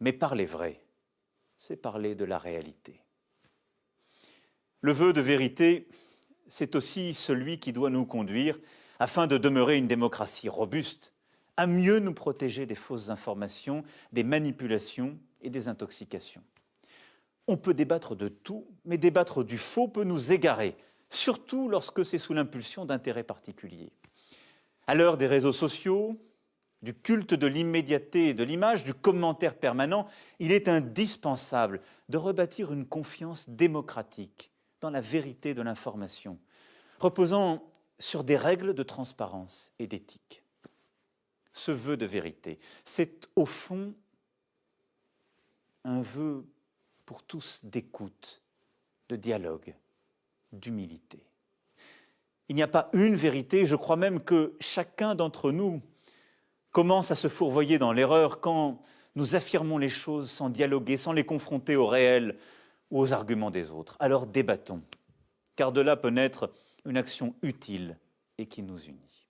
Mais parler vrai, c'est parler de la réalité. Le vœu de vérité, c'est aussi celui qui doit nous conduire, afin de demeurer une démocratie robuste, à mieux nous protéger des fausses informations, des manipulations et des intoxications. On peut débattre de tout, mais débattre du faux peut nous égarer, surtout lorsque c'est sous l'impulsion d'intérêts particuliers. À l'heure des réseaux sociaux, du culte de l'immédiateté et de l'image, du commentaire permanent, il est indispensable de rebâtir une confiance démocratique dans la vérité de l'information, reposant sur des règles de transparence et d'éthique. Ce vœu de vérité, c'est au fond un vœu pour tous d'écoute, de dialogue, d'humilité. Il n'y a pas une vérité, je crois même que chacun d'entre nous commence à se fourvoyer dans l'erreur quand nous affirmons les choses sans dialoguer, sans les confronter au réel ou aux arguments des autres? Alors débattons, car de là peut naître une action utile et qui nous unit.